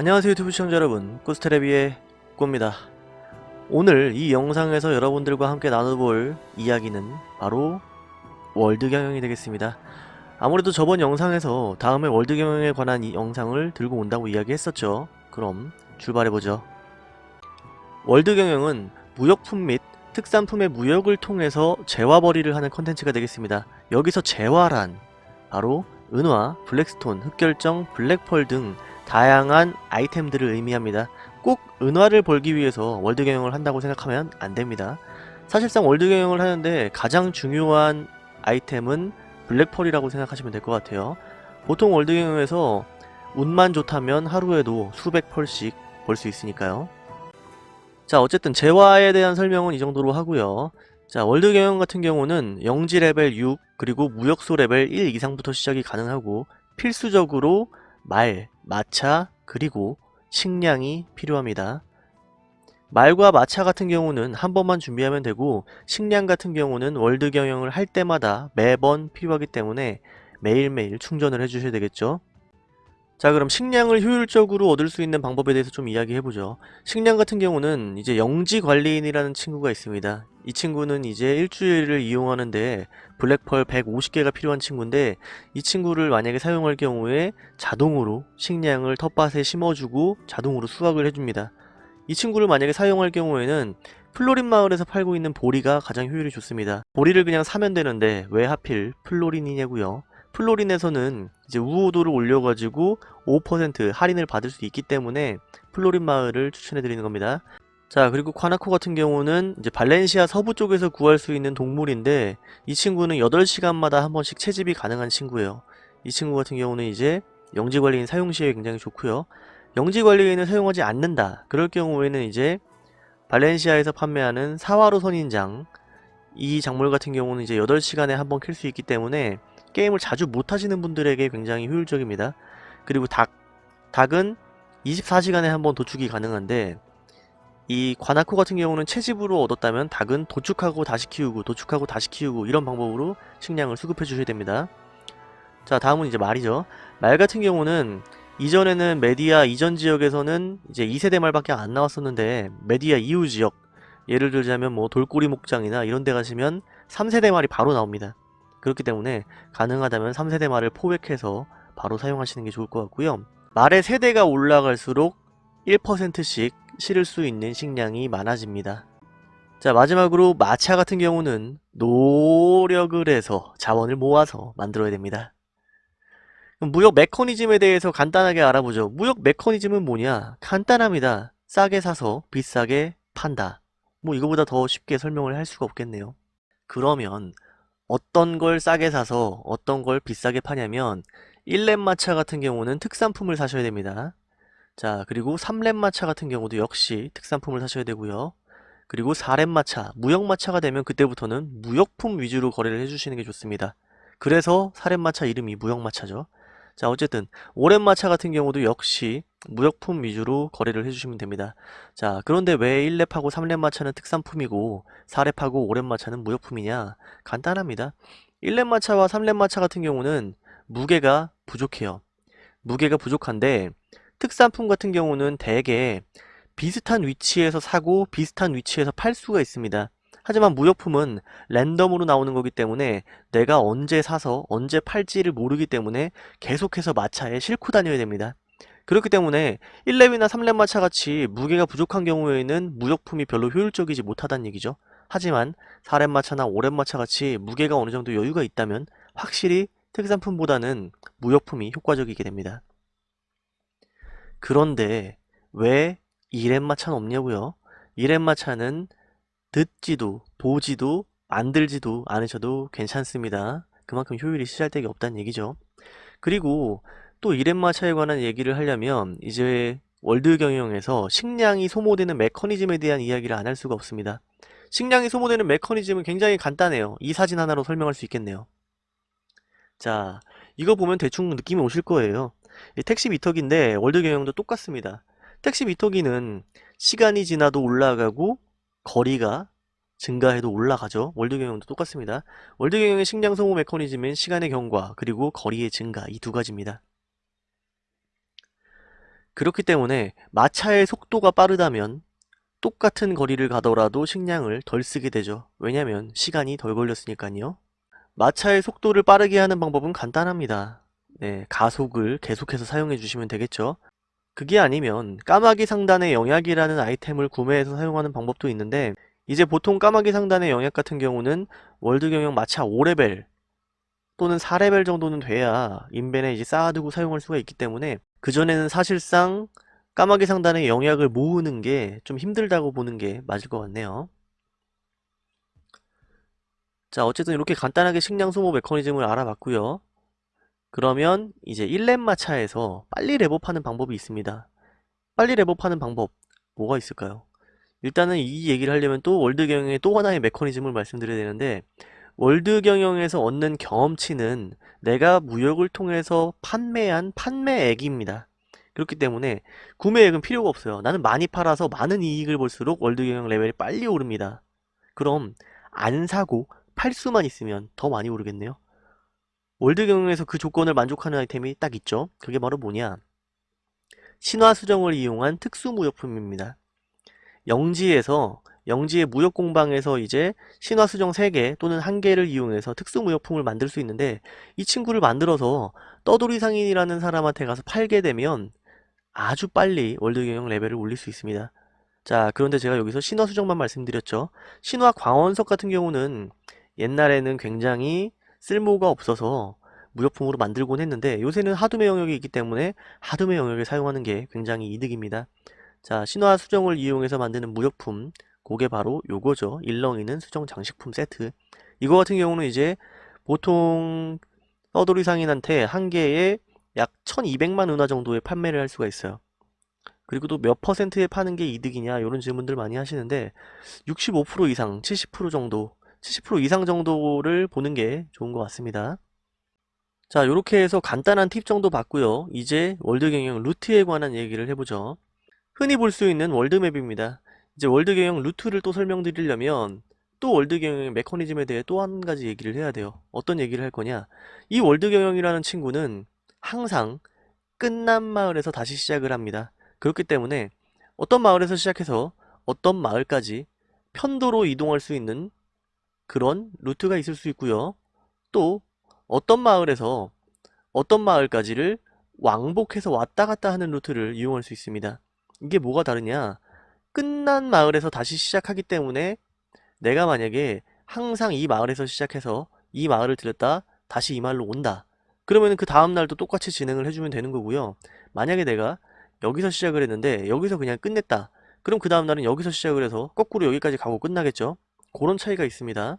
안녕하세요 유튜브 시청자 여러분. 꾸스테레비의 꾸입니다. 오늘 이 영상에서 여러분들과 함께 나눠볼 이야기는 바로 world 경영이 되겠습니다. 아무래도 저번 영상에서 다음에 world 경영에 관한 이 영상을 들고 온다고 이야기했었죠. 그럼 출발해보죠. world 경영은 무역품 및 특산품의 무역을 통해서 재화벌이를 하는 컨텐츠가 되겠습니다. 여기서 재화란 바로 은화, black stone, 흑결정, black pearl 등 다양한 아이템들을 의미합니다. 꼭 은화를 벌기 위해서 world 경영을 한다고 생각하면 안됩니다. 사실상 world 경영을 하는데 가장 중요한 아이템은 black pearl이라고 생각하시면 될 것 같아요. 보통 world 경영에서 운만 좋다면 하루에도 수백 pearl씩 벌 수 있으니까요. 자 어쨌든 재화에 대한 설명은 이 정도로 하고요. 자 world 경영 같은 경우는 영지 레벨 6 그리고 무역소 레벨 1 이상부터 시작이 가능하고 필수적으로 말, 마차, 그리고 식량이 필요합니다. 말과 마차 같은 경우는 한 번만 준비하면 되고 식량 같은 경우는 world 경영을 할 때마다 매번 필요하기 때문에 매일매일 충전을 해주셔야 되겠죠. 자 그럼 식량을 효율적으로 얻을 수 있는 방법에 대해서 좀 이야기해보죠. 식량 같은 경우는 이제 영지 관리인이라는 친구가 있습니다. 이 친구는 이제 일주일을 이용하는데 black pearl 150개가 필요한 친구인데 이 친구를 만약에 사용할 경우에 자동으로 식량을 텃밭에 심어주고 자동으로 수확을 해줍니다. 이 친구를 만약에 사용할 경우에는 플로린 마을에서 팔고 있는 보리가 가장 효율이 좋습니다. 보리를 그냥 사면 되는데 왜 하필 플로린이냐고요. 플로린에서는 이제 우호도를 올려가지고 5% 할인을 받을 수 있기 때문에 플로린 마을을 추천해드리는 겁니다. 자 그리고 콰나코 같은 경우는 이제 발렌시아 서부 쪽에서 구할 수 있는 동물인데 이 친구는 8시간마다 한 번씩 채집이 가능한 친구예요. 이 친구 같은 경우는 이제 영지관리인 사용 시에 굉장히 좋고요. 영지관리인을 사용하지 않는다. 그럴 경우에는 이제 발렌시아에서 판매하는 사화로 선인장 이 작물 같은 경우는 이제 8시간에 한번킬수 있기 때문에 게임을 자주 못하시는 분들에게 굉장히 효율적입니다. 그리고 닭, 닭은 24시간에 한 번 도축이 가능한데 이 관아코 같은 경우는 채집으로 얻었다면 닭은 도축하고 다시 키우고 도축하고 다시 키우고 이런 방법으로 식량을 수급해 주셔야 됩니다. 자 다음은 이제 말이죠. 말 같은 경우는 이전에는 메디아 이전 지역에서는 이제 2세대 말밖에 안 나왔었는데 메디아 이후 지역 예를 들자면 뭐 돌고리 목장이나 이런 데 가시면 3세대 말이 바로 나옵니다. 그렇기 때문에 가능하다면 3세대 말을 포획해서 바로 사용하시는 게 좋을 것 같고요. 말의 세대가 올라갈수록 1%씩 실을 수 있는 식량이 많아집니다. 자 마지막으로 마차 같은 경우는 노력을 해서 자원을 모아서 만들어야 됩니다. 무역 메커니즘에 대해서 간단하게 알아보죠. 무역 메커니즘은 뭐냐? 간단합니다. 싸게 사서 비싸게 판다. 뭐 이거보다 더 쉽게 설명을 할 수가 없겠네요. 그러면 어떤 걸 싸게 사서 어떤 걸 비싸게 파냐면 1렙 마차 같은 경우는 특산품을 사셔야 됩니다. 자 그리고 3렙 마차 같은 경우도 역시 특산품을 사셔야 되고요. 그리고 4렙 마차, 무역 마차가 되면 그때부터는 무역품 위주로 거래를 해주시는 게 좋습니다. 그래서 4렙 마차 이름이 무역 마차죠. 자 어쨌든 5렙 마차 같은 경우도 역시 무역품 위주로 거래를 해주시면 됩니다. 자 그런데 왜 1렙하고 3렙 마차는 특산품이고 4렙하고 5렙 마차는 무역품이냐 간단합니다. 1렙 마차와 3렙 마차 같은 경우는 무게가 부족해요. 무게가 부족한데 특산품 같은 경우는 대개 비슷한 위치에서 사고 비슷한 위치에서 팔 수가 있습니다. 하지만 무역품은 랜덤으로 나오는 거기 때문에 내가 언제 사서 언제 팔지를 모르기 때문에 계속해서 마차에 싣고 다녀야 됩니다. 그렇기 때문에 1렙이나 3렙 마차 같이 무게가 부족한 경우에는 무역품이 별로 효율적이지 못하다는 얘기죠. 하지만 4렙 마차나 5렙 마차 같이 무게가 어느 정도 여유가 있다면 확실히 특산품보다는 무역품이 효과적이게 됩니다. 그런데 왜 2렙 마차는 없냐고요? 2렙 마차는 듣지도 보지도 만들지도 않으셔도 괜찮습니다. 그만큼 효율이 시잘데기 없다는 얘기죠. 그리고 또 1렙 마차에 관한 얘기를 하려면 이제 world 경영에서 식량이 소모되는 메커니즘에 대한 이야기를 안 할 수가 없습니다. 식량이 소모되는 메커니즘은 굉장히 간단해요. 이 사진 하나로 설명할 수 있겠네요. 자, 이거 보면 대충 느낌이 오실 거예요. 택시 미터기인데 world 경영도 똑같습니다. 택시 미터기는 시간이 지나도 올라가고 거리가 증가해도 올라가죠. world 경영도 똑같습니다. 월드 경영의 식량 소모 메커니즘은 시간의 경과 그리고 거리의 증가 이 두 가지입니다. 그렇기 때문에 마차의 속도가 빠르다면 똑같은 거리를 가더라도 식량을 덜 쓰게 되죠. 왜냐면 시간이 덜 걸렸으니까요. 마차의 속도를 빠르게 하는 방법은 간단합니다. 네, 가속을 계속해서 사용해 주시면 되겠죠. 그게 아니면 까마귀 상단의 영약이라는 아이템을 구매해서 사용하는 방법도 있는데 이제 보통 까마귀 상단의 영약 같은 경우는 world 경영 마차 5레벨 또는 4레벨 정도는 돼야 인벤에 이제 쌓아두고 사용할 수가 있기 때문에 그전에는 사실상 까마귀 상단의 영약을 모으는 게 좀 힘들다고 보는 게 맞을 것 같네요. 자 어쨌든 이렇게 간단하게 식량 소모 메커니즘을 알아봤고요. 그러면 이제 1렙 마차에서 빨리 렙업하는 방법이 있습니다. 빨리 렙업하는 방법 뭐가 있을까요? 일단은 이 얘기를 하려면 또 world 경영의 또 하나의 메커니즘을 말씀드려야 되는데 world 경영에서 얻는 경험치는 내가 무역을 통해서 판매한 판매액입니다. 그렇기 때문에 구매액은 필요가 없어요. 나는 많이 팔아서 많은 이익을 볼수록 world 경영 레벨이 빨리 오릅니다. 그럼 안 사고 팔 수만 있으면 더 많이 오르겠네요. world 경영에서 그 조건을 만족하는 아이템이 딱 있죠. 그게 바로 뭐냐? 신화 수정을 이용한 특수 무역품입니다. 영지에서 영지의 무역 공방에서 이제 신화 수정 3개 또는 1개를 이용해서 특수 무역품을 만들 수 있는데 이 친구를 만들어서 떠돌이 상인이라는 사람한테 가서 팔게 되면 아주 빨리 월드 경영 레벨을 올릴 수 있습니다. 자 그런데 제가 여기서 신화 수정만 말씀드렸죠. 신화 광원석 같은 경우는 옛날에는 굉장히 쓸모가 없어서 무역품으로 만들곤 했는데 요새는 하드메 영역이 있기 때문에 하드메 영역을 사용하는 게 굉장히 이득입니다. 자 신화 수정을 이용해서 만드는 무역품 그게 바로 요거죠. 일렁이는 수정 장식품 세트 이거 같은 경우는 이제 보통 떠돌이 상인한테 한 개에 약 1200만 은화 정도의 판매를 할 수가 있어요. 그리고 또 몇 퍼센트에 파는 게 이득이냐 이런 질문들 많이 하시는데 65% 이상 70% 정도 70% 이상 정도를 보는 게 좋은 것 같습니다. 자 이렇게 해서 간단한 팁 정도 봤고요. 이제 world 경영 루트에 관한 얘기를 해보죠. 흔히 볼 수 있는 world map입니다. 이제 world 경영 루트를 또 설명드리려면 또 world 경영의 메커니즘에 대해 또 한 가지 얘기를 해야 돼요. 어떤 얘기를 할 거냐? 이 world 경영이라는 친구는 항상 끝난 마을에서 다시 시작을 합니다. 그렇기 때문에 어떤 마을에서 시작해서 어떤 마을까지 편도로 이동할 수 있는 그런 루트가 있을 수 있고요. 또 어떤 마을에서 어떤 마을까지를 왕복해서 왔다 갔다 하는 루트를 이용할 수 있습니다. 이게 뭐가 다르냐? 끝난 마을에서 다시 시작하기 때문에 내가 만약에 항상 이 마을에서 시작해서 이 마을을 들렸다 다시 이 마을로 온다. 그러면 그 다음날도 똑같이 진행을 해주면 되는 거고요. 만약에 내가 여기서 시작을 했는데 여기서 그냥 끝냈다. 그럼 그 다음날은 여기서 시작을 해서 거꾸로 여기까지 가고 끝나겠죠. 그런 차이가 있습니다.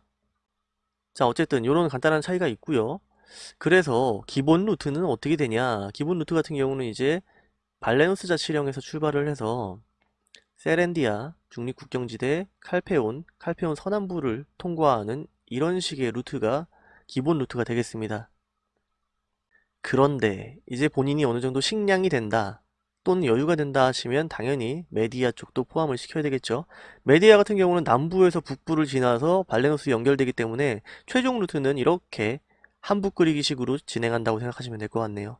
자 어쨌든 이런 간단한 차이가 있고요. 그래서 기본 루트는 어떻게 되냐 기본 루트 같은 경우는 이제 발레노스 자치령에서 출발을 해서 세렌디아, 중립국경지대, 칼페온, 칼페온 서남부를 통과하는 이런 식의 루트가 기본 루트가 되겠습니다. 그런데 이제 본인이 어느 정도 식량이 된다 또는 여유가 된다 하시면 당연히 메디아 쪽도 포함을 시켜야 되겠죠. 메디아 같은 경우는 남부에서 북부를 지나서 발레노스 연결되기 때문에 최종 루트는 이렇게 한붓 그리기 식으로 진행한다고 생각하시면 될 것 같네요.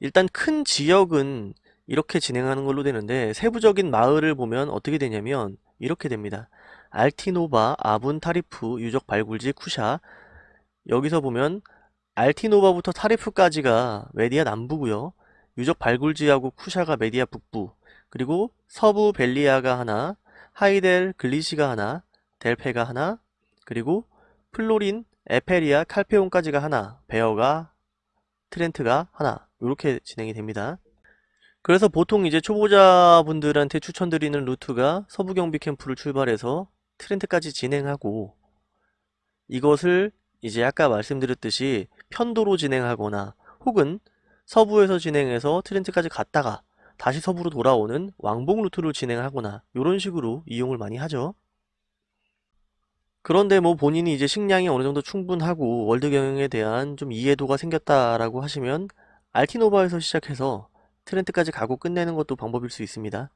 일단 큰 지역은 이렇게 진행하는 걸로 되는데 세부적인 마을을 보면 어떻게 되냐면 이렇게 됩니다. 알티노바, 아분, 타리프, 유적 발굴지, 쿠샤 여기서 보면 알티노바부터 타리프까지가 메디아 남부고요. 유적 발굴지하고 쿠샤가 메디아 북부 그리고 서부 벨리아가 하나 하이델 글리시가 하나 델페가 하나 그리고 플로린 에페리아 칼페온까지가 하나 베어가 트렌트가 하나 이렇게 진행이 됩니다 그래서 보통 이제 초보자분들한테 추천드리는 루트가 서부경비 캠프를 출발해서 트렌트까지 진행하고 이것을 이제 아까 말씀드렸듯이 편도로 진행하거나 혹은 서부에서 진행해서 트렌트까지 갔다가 다시 서부로 돌아오는 왕복 루트를 진행하거나 이런 식으로 이용을 많이 하죠. 그런데 뭐 본인이 이제 식량이 어느 정도 충분하고 world 경영에 대한 좀 이해도가 생겼다라고 하시면 알티노바에서 시작해서 트렌트까지 가고 끝내는 것도 방법일 수 있습니다.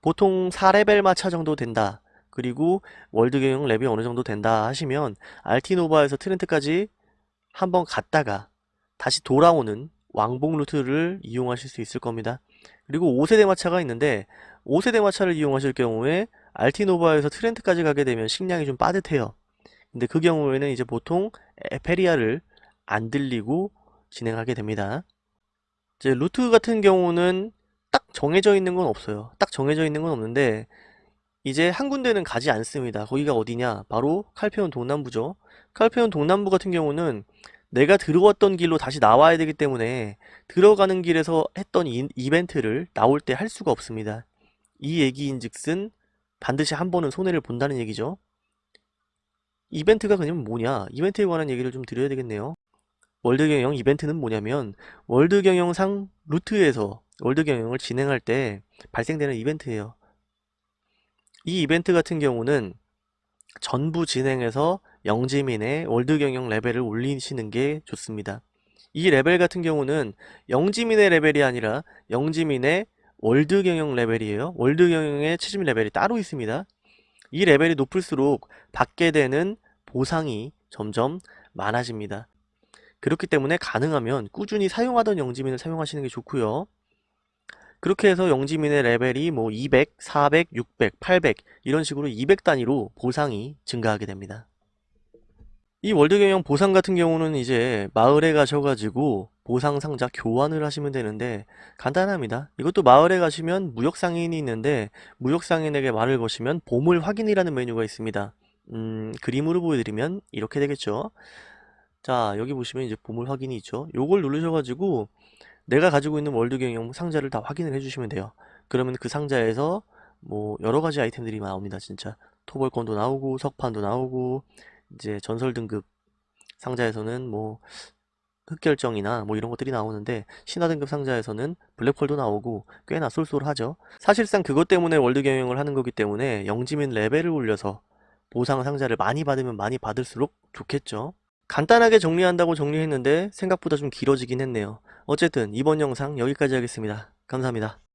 보통 4레벨 마차 정도 된다. 그리고 world 경영 렙이 어느 정도 된다 하시면 알티노바에서 트렌트까지 한번 갔다가 다시 돌아오는 왕복 루트를 이용하실 수 있을 겁니다. 그리고 5세대 마차가 있는데 5세대 마차를 이용하실 경우에 알티노바에서 트렌트까지 가게 되면 식량이 좀 빠듯해요. 근데 그 경우에는 이제 보통 에페리아를 안 들리고 진행하게 됩니다. 이제 루트 같은 경우는 딱 정해져 있는 건 없어요. 딱 정해져 있는 건 없는데 이제 한 군데는 가지 않습니다. 거기가 어디냐? 바로 칼페온 동남부죠. 칼페온 동남부 같은 경우는 내가 들어왔던 길로 다시 나와야 되기 때문에 들어가는 길에서 했던 이, 이벤트를 나올 때 할 수가 없습니다. 이 얘기인 즉슨 반드시 한 번은 손해를 본다는 얘기죠. 이벤트가 그냥 뭐냐? 이벤트에 관한 얘기를 좀 드려야 되겠네요. world 경영 이벤트는 뭐냐면 world 경영상 루트에서 world 경영을 진행할 때 발생되는 이벤트예요. 이 이벤트 같은 경우는 전부 진행해서 영지민의 world 경영 레벨을 올리시는 게 좋습니다. 이 레벨 같은 경우는 영지민의 레벨이 아니라 영지민의 world 경영 레벨이에요. world 경영의 최신 레벨이 따로 있습니다. 이 레벨이 높을수록 받게 되는 보상이 점점 많아집니다. 그렇기 때문에 가능하면 꾸준히 사용하던 영지민을 사용하시는 게 좋고요. 그렇게 해서 영지민의 레벨이 뭐 200, 400, 600, 800 이런 식으로 200 단위로 보상이 증가하게 됩니다. 이 월드 경영 보상 같은 경우는 이제 마을에 가셔가지고 보상 상자 교환을 하시면 되는데 간단합니다. 이것도 마을에 가시면 무역 상인이 있는데 무역 상인에게 말을 거시면 보물 확인이라는 메뉴가 있습니다. 음, 그림으로 보여드리면 이렇게 되겠죠. 자, 여기 보시면 이제 보물 확인이 있죠. 요걸 누르셔가지고 내가 가지고 있는 world 경영 상자를 다 확인을 해주시면 돼요. 그러면 그 상자에서 뭐 여러 가지 아이템들이 나옵니다. 진짜 토벌권도 나오고 석판도 나오고 이제 전설 등급 상자에서는 뭐 흑결정이나 뭐 이런 것들이 나오는데 신화 등급 상자에서는 블랙홀도 나오고 꽤나 쏠쏠하죠. 사실상 그것 때문에 world 경영을 하는 거기 때문에 영지민 레벨을 올려서 보상 상자를 많이 받으면 많이 받을수록 좋겠죠. 간단하게 정리한다고 정리했는데 생각보다 좀 길어지긴 했네요. 어쨌든 이번 영상 여기까지 하겠습니다. 감사합니다.